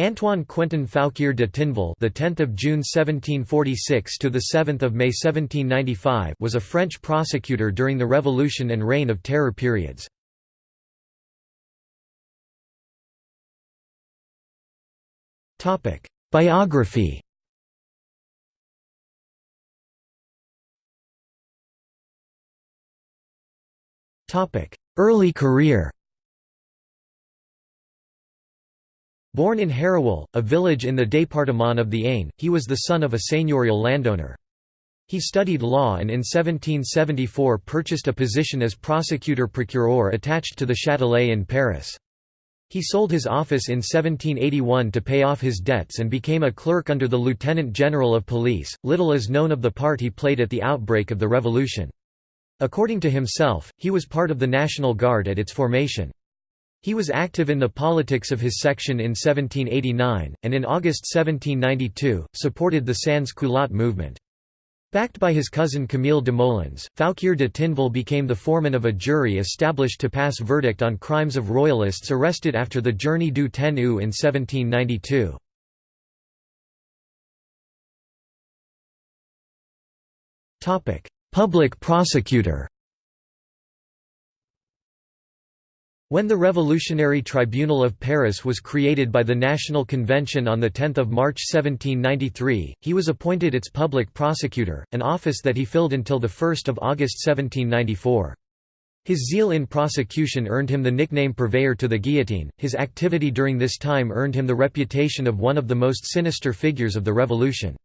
Antoine Quentin Fouquier de Tinville, the 10th of June 1746 to the 7th of May 1795, was a French prosecutor during the Revolution and Reign of Terror periods. Topic: Biography. Topic: Early career. Born in Hérouel, a village in the département of the Aisne, he was the son of a seigneurial landowner. He studied law and in 1774 purchased a position as prosecutor procureur attached to the Châtelet in Paris. He sold his office in 1781 to pay off his debts and became a clerk under the Lieutenant General of Police. Little is known of the part he played at the outbreak of the Revolution. According to himself, he was part of the National Guard at its formation. He was active in the politics of his section in 1789, and in August 1792, supported the Sans Culotte movement. Backed by his cousin Camille Desmoulins, Fouquier de Tinville became the foreman of a jury established to pass verdict on crimes of royalists arrested after the Journée du Ten Août in 1792. Public prosecutor When the Revolutionary Tribunal of Paris was created by the National Convention on 10 March 1793, he was appointed its public prosecutor, an office that he filled until 1 August 1794. His zeal in prosecution earned him the nickname purveyor to the guillotine. His activity during this time earned him the reputation of one of the most sinister figures of the Revolution.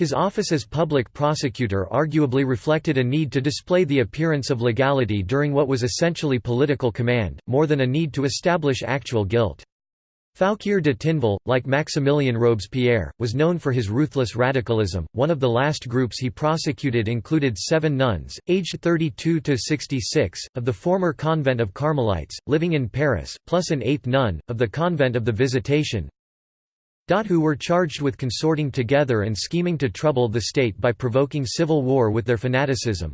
His office as public prosecutor arguably reflected a need to display the appearance of legality during what was essentially political command, more than a need to establish actual guilt. Fouquier de Tinville, like Maximilien Robespierre, was known for his ruthless radicalism. One of the last groups he prosecuted included seven nuns, aged 32 to 66, of the former convent of Carmelites, living in Paris, plus an eighth nun, of the convent of the Visitation, who were charged with consorting together and scheming to trouble the state by provoking civil war with their fanaticism.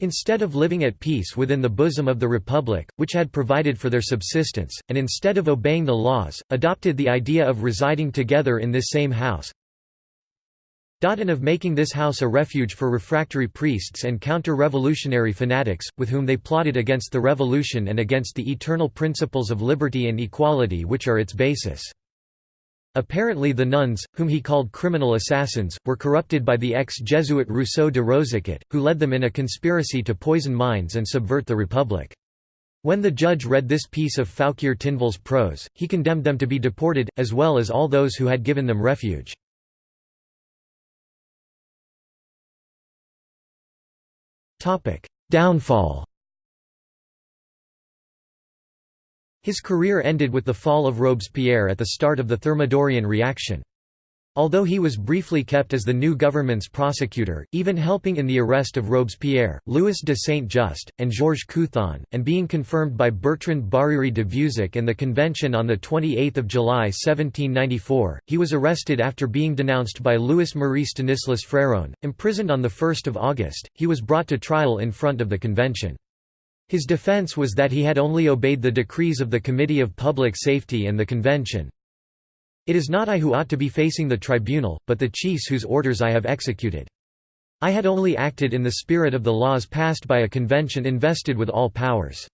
Instead of living at peace within the bosom of the Republic, which had provided for their subsistence, and instead of obeying the laws, adopted the idea of residing together in this same house, and of making this house a refuge for refractory priests and counter-revolutionary fanatics, with whom they plotted against the revolution and against the eternal principles of liberty and equality which are its basis. Apparently the nuns, whom he called criminal assassins, were corrupted by the ex-Jesuit Rousseau de Rosiquat, who led them in a conspiracy to poison minds and subvert the Republic. When the judge read this piece of Fouquier Tinville's prose, he condemned them to be deported, as well as all those who had given them refuge. Downfall His career ended with the fall of Robespierre at the start of the Thermidorian reaction. Although he was briefly kept as the new government's prosecutor, even helping in the arrest of Robespierre, Louis de Saint-Just, and Georges Couthon, and being confirmed by Bertrand Barère de Vieuzac and the Convention on 28 July 1794, he was arrested after being denounced by Louis-Marie Stanislas Fréron. Imprisoned on 1 August, he was brought to trial in front of the Convention. His defense was that he had only obeyed the decrees of the Committee of Public Safety and the Convention. It is not I who ought to be facing the tribunal, but the chiefs whose orders I have executed. I had only acted in the spirit of the laws passed by a convention invested with all powers.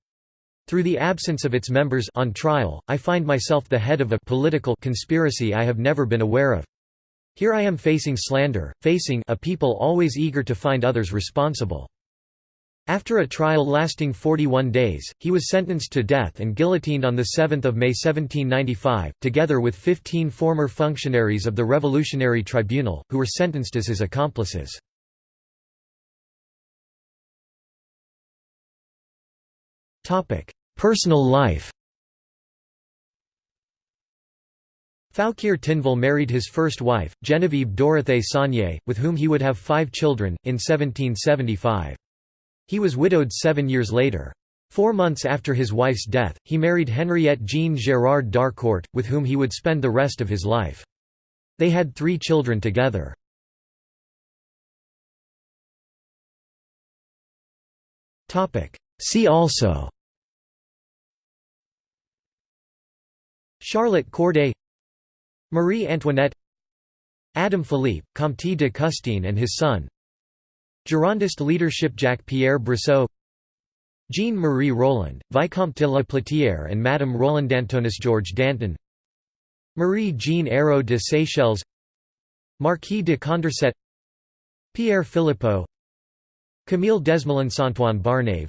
Through the absence of its members on trial, I find myself the head of a political conspiracy I have never been aware of. Here I am facing slander, facing a people always eager to find others responsible. After a trial lasting 41 days, he was sentenced to death and guillotined on 7 May 1795, together with 15 former functionaries of the Revolutionary Tribunal, who were sentenced as his accomplices. Personal life Fouquier Tinville married his first wife, Geneviève Dorothée Saunier, with whom he would have five children, in 1775. He was widowed seven years later. Four months after his wife's death, he married Henriette Jean Gérard d'Harcourt, with whom he would spend the rest of his life. They had three children together. See also Charlotte Corday Marie Antoinette Adam Philippe, Comte de Custine and his son Girondist leadership Jacques-Pierre Brissot Jean-Marie Roland, Vicomte de la Platière and Madame Roland Antonis George Danton Marie-Jean Hérault de Séchelles Marquis de Condorcet Pierre Philippeaux Camille Desmoulins Antoine Barnave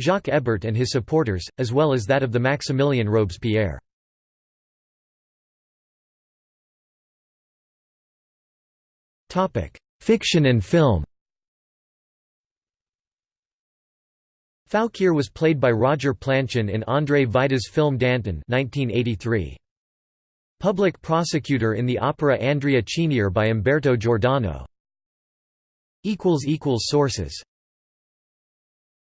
Jacques Hébert and his supporters, as well as that of the Maximilien Robespierre. Fiction and film Fouquier was played by Roger Planchon in Andrzej Wajda's film Danton 1983. Public prosecutor in the opera Andrea Chenier by Umberto Giordano. Sources